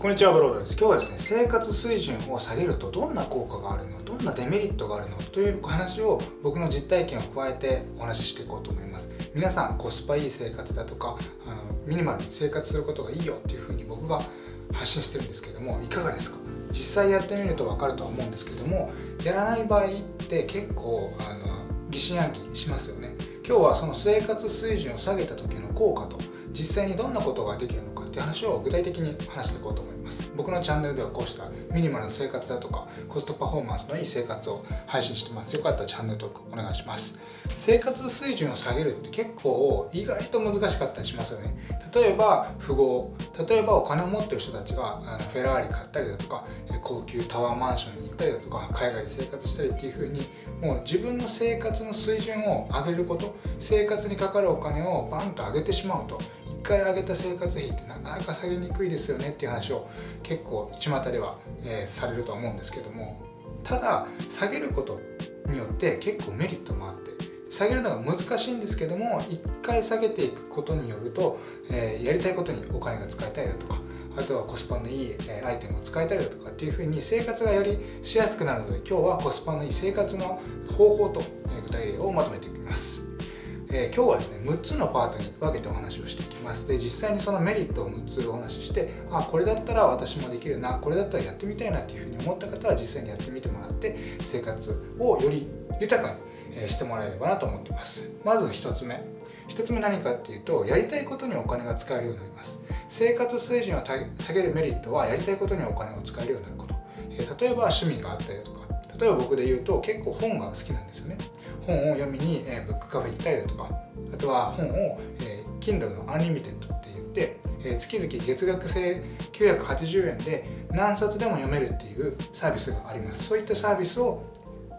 こんにちはブロードです。今日はですね生活水準を下げるとどんな効果があるのどんなデメリットがあるのという話を僕の実体験を加えてお話ししていこうと思います。皆さんコスパいい生活だとかあのミニマルに生活することがいいよっていうふうに僕が発信してるんですけどもいかがですか？実際やってみると分かるとは思うんですけどもやらない場合って結構あの疑心暗鬼しますよね。今日はその生活水準を下げた時の効果と実際にどんなことができるのかっていう話を具体的に話していこうと思います。僕のチャンネルではこうしたミニマルな生活だとかコストパフォーマンスのいい生活を配信してます。よかったらチャンネル登録お願いします。生活水準を下げるって結構意外と難しかったりしますよね。例えば富豪例えばお金を持ってる人たちがあのフェラーリ買ったりだとか高級タワーマンションに行ったりだとか海外で生活したりっていう風にもう自分の生活の水準を上げること生活にかかるお金をバンと上げてしまうと1回上げた生活費ってなかなか下げにくいですよねっていう話を結構巷では、えー、されると思うんですけどもただ下げることによって結構メリットもあって下げるのが難しいんですけども1回下げていくことによると、えー、やりたいことにお金が使えたりだとかあとはコスパのいいアイテムを使えたりだとかっていうふうに生活がよりしやすくなるので今日はコスパのいい生活の方法と具体例をまとめていきます。えー、今日はですね6つのパートに分けてお話をしていきます。で実際にそのメリットを6つお話ししてあこれだったら私もできるなこれだったらやってみたいなっていうふうに思った方は実際にやってみてもらって生活をより豊かにしてもらえればなと思ってます。まず1つ目。1つ目何かっていうとやりたいことにお金が使えるようになります。生活水準を下げるメリットはやりたいことにお金を使えるようになること、えー、例えば趣味があったりだとか。例えば僕で言うと結構本が好きなんですよね。本を読みに、えー、ブックカフェ行ったりだとかあとは本を、えー、Kindle の Unlimited って言って、えー、月々月額制980円で何冊でも読めるっていうサービスがあります。そういったサービスを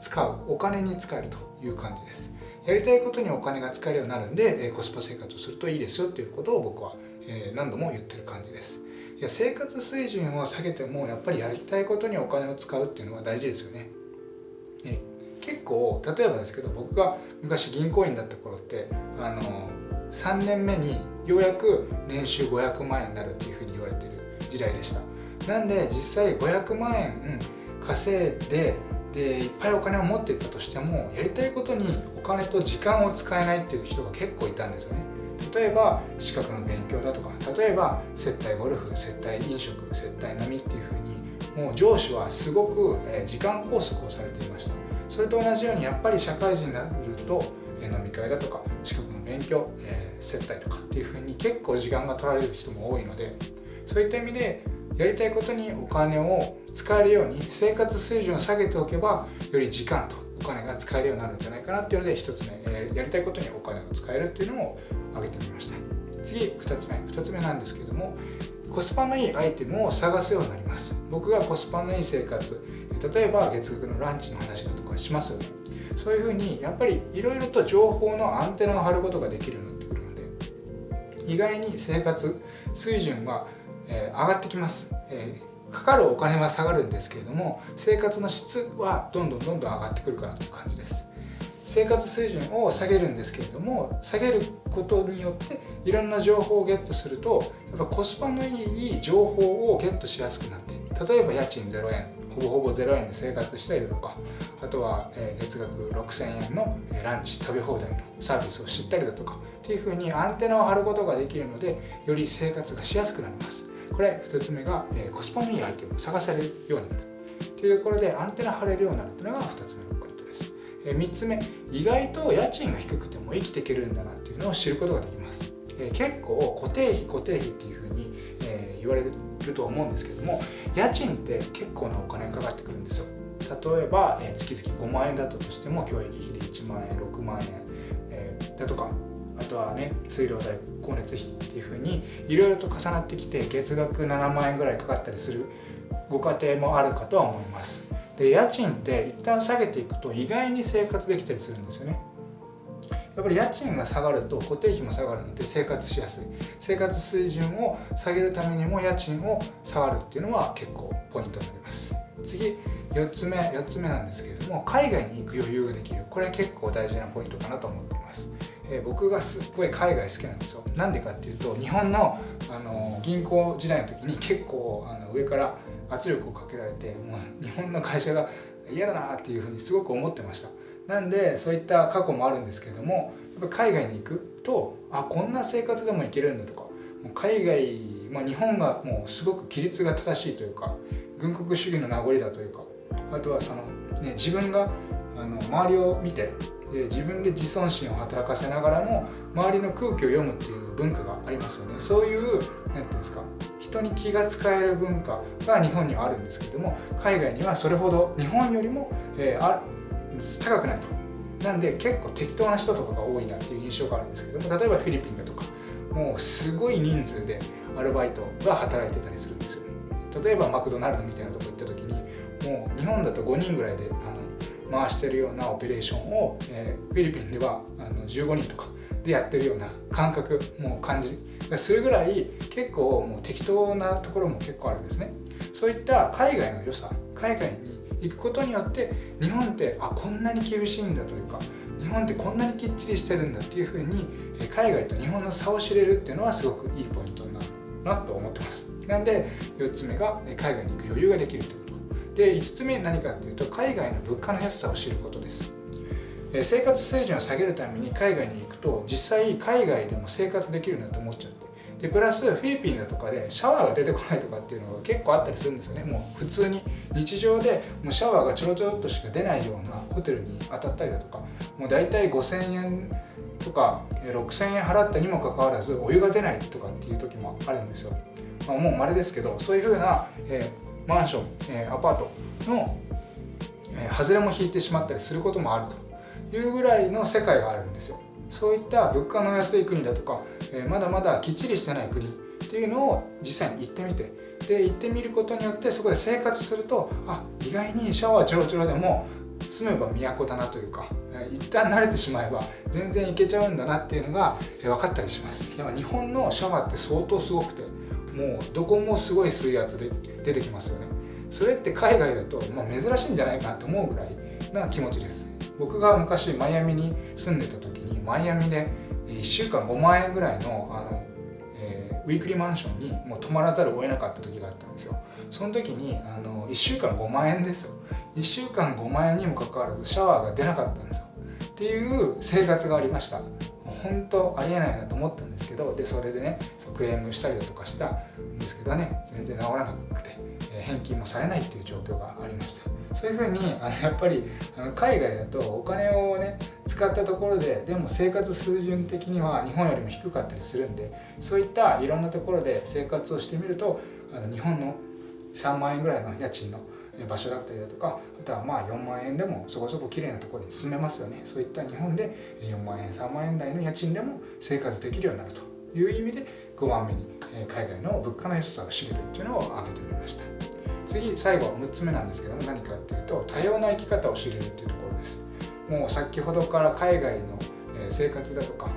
使うお金に使えるという感じです。やりたいことにお金が使えるようになるんで、えー、コスパ生活をするといいですよっていうことを僕は、えー、何度も言ってる感じです。いや生活水準を下げてもやっぱりやりたいことにお金を使うっていうのは大事ですよね。ね。結構例えばですけど僕が昔銀行員だった頃ってあの3年目にようやく年収500万円になるっていうふうに言われてる時代でした。なんで実際500万円稼いででいっぱいお金を持っていったとしてもやりたいことにお金と時間を使えないっていう人が結構いたんですよね。例えば資格の勉強だとか例えば接待ゴルフ接待飲食接待飲みっていうふうにもう上司はすごく時間拘束をされていました。それと同じようにやっぱり社会人になると飲み会だとか資格の勉強、えー、接待とかっていうふうに結構時間が取られる人も多いのでそういった意味でやりたいことにお金を使えるように生活水準を下げておけばより時間とお金が使えるようになるんじゃないかなっていうので1つ目、え、やりたいことにお金を使えるっていうのを挙げてみました。次2つ目2つ目なんですけどもコスパのいいアイテムを探すようになります。僕がコスパのいい生活例えば月額のランチの話だとかしますよね。そういうふうにやっぱりいろいろと情報のアンテナを張ることができるようになってくるので意外に生活水準は、えー、上がってきます、えー、かかるお金は下がるんですけれども生活の質はどんどんどんどん上がってくるかなという感じです。生活水準を下げるんですけれども下げることによっていろんな情報をゲットするとやっぱコスパのいい情報をゲットしやすくなって例えば家賃0円。ほぼほぼ0円で生活したりとかあとは、月額6000円のランチ食べ放題のサービスを知ったりだとかっていうふうにアンテナを張ることができるのでより生活がしやすくなります。これ2つ目が、コスパのいいアイテムを探せるようになる。というところでアンテナ張れるようになるというのが2つ目のポイントです、3つ目意外と家賃が低くても生きていけるんだなっていうのを知ることができます、結構固定費固定費っていうふうに、言われるると思うんですけども家賃って結構なお金かかってくるんですよ。例えば、え月々5万円だったとしても教育費で1万円6万円、えー、だとかあとはね水道代光熱費っていうふうにいろいろと重なってきて月額7万円ぐらいかかったりするご家庭もあるかとは思います。で家賃って一旦下げていくと意外に生活できたりするんですよね。やっぱり家賃が下がると固定費も下がるので生活しやすい。生活水準を下げるためにも家賃を下がるっていうのは結構ポイントになります。次4つ目4つ目なんですけれども海外に行く余裕ができる。これは結構大事なポイントかなと思っています。え、僕がすっごい海外好きなんですよ。なんでかっていうと日本のあの銀行時代の時に結構あの上から圧力をかけられてもう日本の会社が嫌だなっていうふうにすごく思ってました。なんでそういった過去もあるんですけどもやっぱ海外に行くとあこんな生活でもいけるんだとかもう海外、まあ、日本がもうすごく規律が正しいというか軍国主義の名残だというかあとはその、ね、自分があの周りを見てで自分で自尊心を働かせながらも周りの空気を読むっていう文化がありますよね。そういう何て言うんですか人に気が使える文化が日本にはあるんですけども海外にはそれほど日本よりも、えー、あ高くないと。なんで結構適当な人とかが多いなっていう印象があるんですけども例えばフィリピンだとかもうすごい人数でアルバイトが働いてたりするんですよ例えばマクドナルドみたいなとこ行った時にもう日本だと5人ぐらいであの回してるようなオペレーションを、えー、フィリピンではあの15人とかでやってるような感覚もう感じがするぐらい結構もう適当なところも結構あるんですね。そういった海外の良さ海外に行くことによって日本ってあこんなに厳しいんだというか日本ってこんなにきっちりしてるんだっていうふうに海外と日本の差を知れるっていうのはすごくいいポイントになるなと思ってます。なんで4つ目が海外に行く余裕ができるということ。で5つ目何かっていうと海外の物価の安さを知ることです。生活水準を下げるために海外に行くと実際海外でも生活できるなと思っちゃって。でプラスフィリピンだとかでシャワーが出てこないとかっていうのが結構あったりするんですよね。もう普通に。日常でもうシャワーがちょろちょろっとしか出ないようなホテルに当たったりだとかもう大体5000円とか6000円払ったにもかかわらずお湯が出ないとかっていう時もあるんですよ、まあ、もう稀ですけどそういうふうな、えー、マンション、えー、アパートの、えー、外れも引いてしまったりすることもあるというぐらいの世界があるんですよ。そういった物価の安い国だとか、えー、まだまだきっちりしてない国っていうのを実際に行ってみて。で行ってみることによってそこで生活するとあ意外にシャワーちょろちょろでも住めば都だなというか一旦慣れてしまえば全然いけちゃうんだなっていうのが分かったりします。やっぱ日本のシャワーって相当すごくてもうどこもすごい水圧で出てきますよね。それって海外だと、まあ、珍しいんじゃないかなと思うぐらいな気持ちです。僕が昔マイアミに住んでた時にマイアミで1週間5万円ぐらいのあの、ウィークリーマンションにもう泊まらざるを得なかった時があったんですよ。その時にあの1週間5万円ですよ。1週間5万円にもかかわらずシャワーが出なかったんですよ。っていう生活がありました。本当ありえないなと思ったんですけどでそれでねクレームしたりだとかしたんですけどね全然治らなくて、返金もされないっていう状況がありました。そういうふうにあのやっぱりあの海外だとお金をね使ったところででも生活水準的には日本よりも低かったりするんでそういったいろんなところで生活をしてみるとあの日本の3万円ぐらいの家賃の場所だったりだとかあとはまあ4万円でもそこそこ綺麗なところに住めますよねそういった日本で4万円3万円台の家賃でも生活できるようになるという意味で5番目に海外の物価の安さを知れるっていうのを挙げてみました。次最後6つ目なんですけども何かっていうと多様な生き方を知れるっていうところです。もう先ほどから海外の生活だとか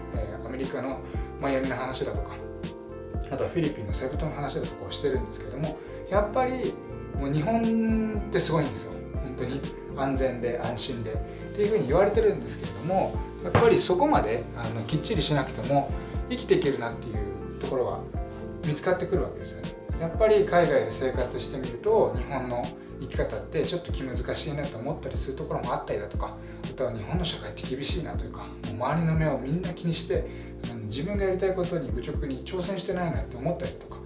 アメリカのマイアミの話だとかあとはフィリピンのセブ島の話だとかをしてるんですけどもやっぱりもう日本ってすごいんですよ。本当に。安全で安心で。っていうふうに言われてるんですけれどもやっぱりそこまであのきっちりしなくても生きていけるなっていうところが見つかってくるわけですよね。やっぱり海外で生活してみると日本の生き方ってちょっと気難しいなと思ったりするところもあったりだとかあとは日本の社会って厳しいなというかもう周りの目をみんな気にして自分がやりたいことに愚直に挑戦してないなって思ったりとか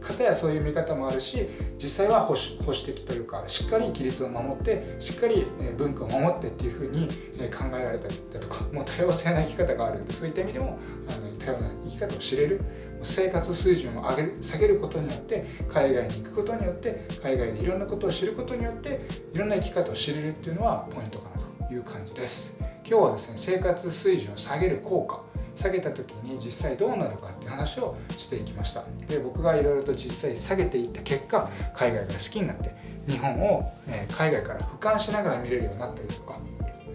方やそういう見方もあるし実際は保守保守的というかしっかり規律を守ってしっかり文化を守ってっていうふうに考えられたりだとかもう多様性な生き方があるんでそういった意味でもあの多様な生き方を知れる生活水準を上げる下げることによって海外に行くことによって海外でいろんなことを知ることによっていろんな生き方を知れるっていうのはポイントかなという感じです。今日はですね生活水準を下げる効果下げた時に実際どうなるかっていう話をしていきました。で僕がいろいろと実際下げていった結果海外が好きになって日本を、海外から俯瞰しながら見れるようになったりとか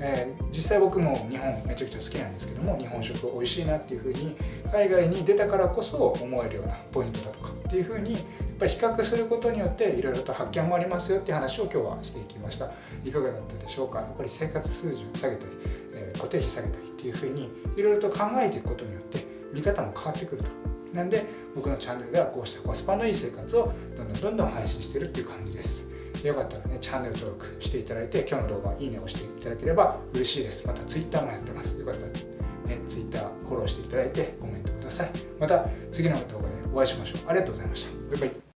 えー、実際僕も日本めちゃくちゃ好きなんですけども日本食美味しいなっていうふうに海外に出たからこそ思えるようなポイントだとかっていうふうにやっぱり比較することによっていろいろと発見もありますよっていう話を今日はしていきました。いかがだったでしょうか？やっぱり生活水準下げたり、えー、固定費下げたりっていうふうにいろいろと考えていくことによって見方も変わってくると。なんで僕のチャンネルではこうしたコスパのいい生活をどんどんどんどん配信してるっていう感じです。よかったらねチャンネル登録していただいて今日の動画いいねを押していただければ嬉しいです。また Twitter もやってます。よかったらね Twitter フォローしていただいてコメントください。また次の動画でお会いしましょう。ありがとうございました。バイバイ。